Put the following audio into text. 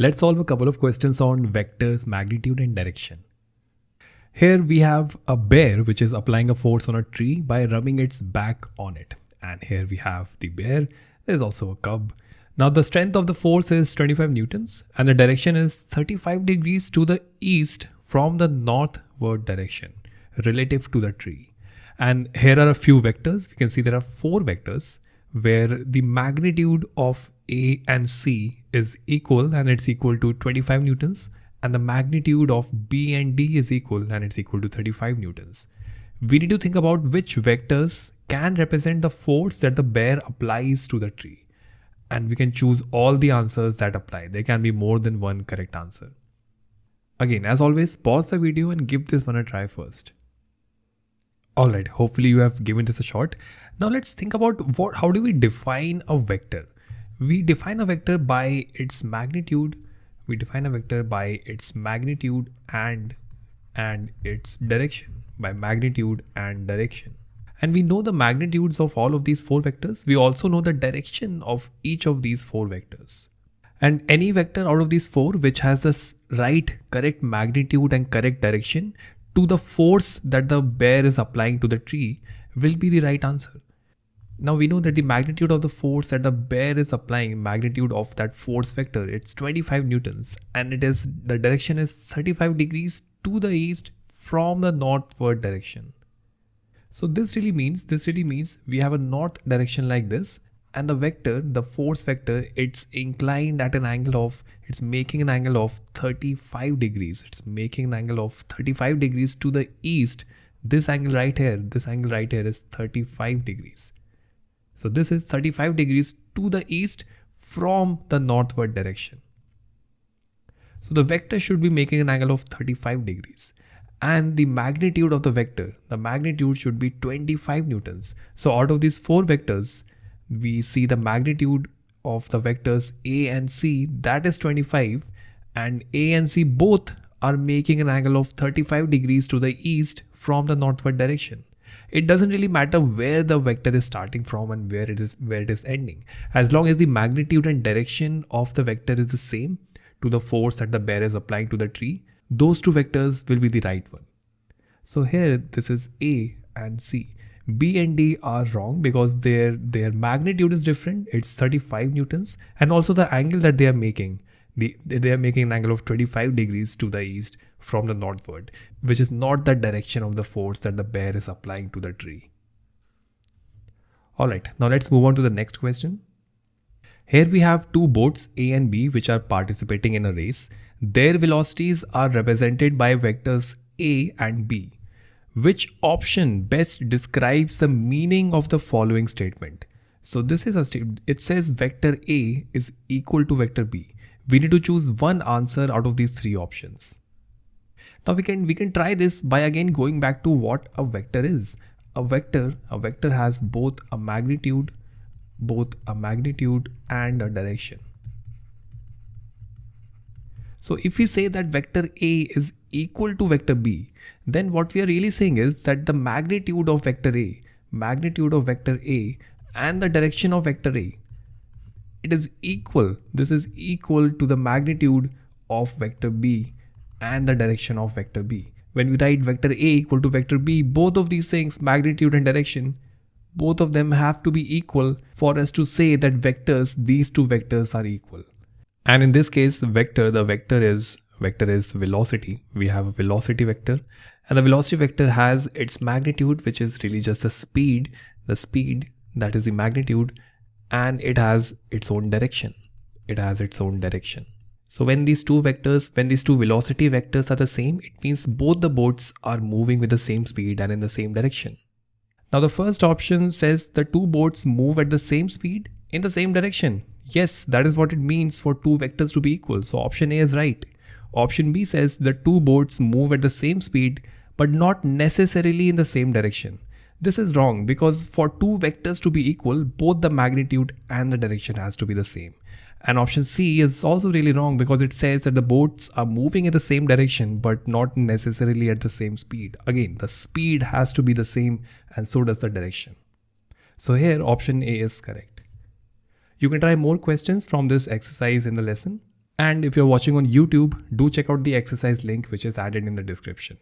Let's solve a couple of questions on vectors, magnitude and direction. Here we have a bear which is applying a force on a tree by rubbing its back on it. And here we have the bear. There's also a cub. Now the strength of the force is 25 newtons and the direction is 35 degrees to the east from the northward direction relative to the tree. And here are a few vectors. We can see there are four vectors where the magnitude of A and C is equal and it's equal to 25 newtons and the magnitude of B and D is equal and it's equal to 35 newtons. We need to think about which vectors can represent the force that the bear applies to the tree. And we can choose all the answers that apply. There can be more than one correct answer. Again, as always, pause the video and give this one a try first. Alright, hopefully you have given this a shot. Now let's think about what how do we define a vector? We define a vector by its magnitude. We define a vector by its magnitude and and its direction by magnitude and direction. And we know the magnitudes of all of these four vectors. We also know the direction of each of these four vectors. And any vector out of these four which has the right correct magnitude and correct direction to the force that the bear is applying to the tree will be the right answer. Now we know that the magnitude of the force that the bear is applying, magnitude of that force vector, it's 25 newtons and it is the direction is 35 degrees to the east from the northward direction. So this really means, this really means we have a north direction like this and the vector, the force vector, it's inclined at an angle of, it's making an angle of 35 degrees. It's making an angle of 35 degrees to the east. This angle right here, this angle right here is 35 degrees. So this is 35 degrees to the east from the northward direction. So the vector should be making an angle of 35 degrees and the magnitude of the vector, the magnitude should be 25 newtons. So out of these four vectors, we see the magnitude of the vectors a and c that is 25 and a and c both are making an angle of 35 degrees to the east from the northward direction. It doesn't really matter where the vector is starting from and where it is where it is ending. As long as the magnitude and direction of the vector is the same to the force that the bear is applying to the tree those two vectors will be the right one. So here this is a and c B and D are wrong because their their magnitude is different. It's 35 newtons and also the angle that they are making. The, they are making an angle of 25 degrees to the east from the northward, which is not the direction of the force that the bear is applying to the tree. Alright, now let's move on to the next question. Here we have two boats A and B which are participating in a race. Their velocities are represented by vectors A and B. Which option best describes the meaning of the following statement? So this is a statement. It says vector A is equal to vector B. We need to choose one answer out of these three options. Now we can we can try this by again going back to what a vector is. A vector a vector has both a magnitude both a magnitude and a direction. So if we say that vector A is equal to vector B, then what we are really saying is that the magnitude of vector A, magnitude of vector A and the direction of vector A, it is equal. This is equal to the magnitude of vector B and the direction of vector B. When we write vector A equal to vector B, both of these things, magnitude and direction, both of them have to be equal for us to say that vectors, these two vectors are equal. And in this case, vector, the vector is vector is velocity. We have a velocity vector and the velocity vector has its magnitude, which is really just the speed, the speed that is the magnitude and it has its own direction. It has its own direction. So when these two vectors, when these two velocity vectors are the same, it means both the boats are moving with the same speed and in the same direction. Now the first option says the two boats move at the same speed in the same direction. Yes, that is what it means for two vectors to be equal. So option A is right. Option B says the two boats move at the same speed but not necessarily in the same direction. This is wrong because for two vectors to be equal, both the magnitude and the direction has to be the same. And option C is also really wrong because it says that the boats are moving in the same direction but not necessarily at the same speed. Again, the speed has to be the same and so does the direction. So here option A is correct. You can try more questions from this exercise in the lesson. And if you're watching on YouTube, do check out the exercise link which is added in the description.